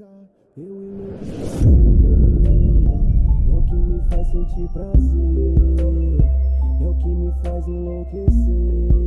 eu e meu É o que me faz sentir prazer, é o que me faz enlouquecer.